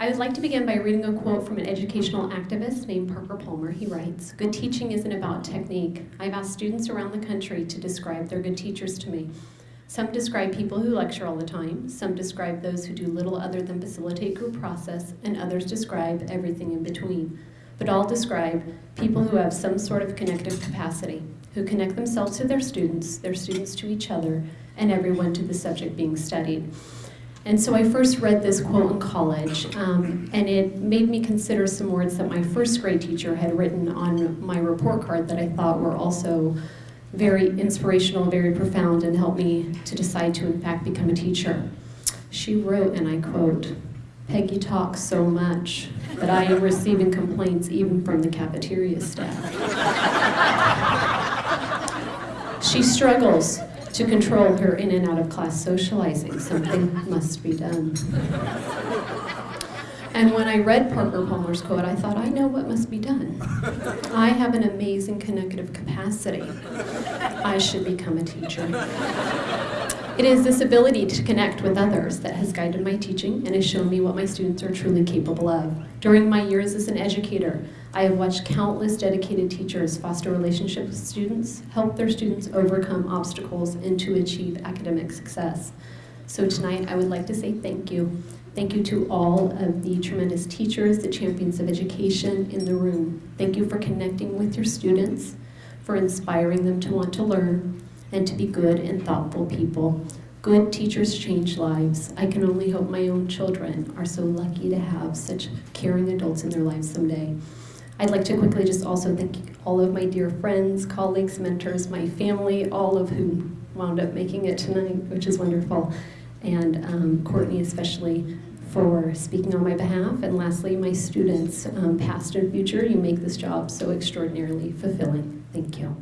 I would like to begin by reading a quote from an educational activist named Parker Palmer. He writes, Good teaching isn't about technique. I've asked students around the country to describe their good teachers to me. Some describe people who lecture all the time, some describe those who do little other than facilitate group process, and others describe everything in between. But all describe people who have some sort of connective capacity, who connect themselves to their students, their students to each other, and everyone to the subject being studied. And so I first read this quote in college, um, and it made me consider some words that my first grade teacher had written on my report card that I thought were also very inspirational, very profound, and helped me to decide to, in fact, become a teacher. She wrote, and I quote, Peggy talks so much that I am receiving complaints even from the cafeteria staff. she struggles to control her in and out of class socializing. Something must be done. And when I read Parker Palmer's quote, I thought, I know what must be done. I have an amazing connective capacity. I should become a teacher. It is this ability to connect with others that has guided my teaching and has shown me what my students are truly capable of. During my years as an educator, I have watched countless dedicated teachers foster relationships with students, help their students overcome obstacles, and to achieve academic success. So tonight, I would like to say thank you. Thank you to all of the tremendous teachers, the champions of education in the room. Thank you for connecting with your students, for inspiring them to want to learn, and to be good and thoughtful people. Good teachers change lives. I can only hope my own children are so lucky to have such caring adults in their lives someday. I'd like to quickly just also thank all of my dear friends, colleagues, mentors, my family, all of whom wound up making it tonight, which is wonderful, and um, Courtney especially for speaking on my behalf. And lastly, my students, um, past and future, you make this job so extraordinarily fulfilling. Thank you.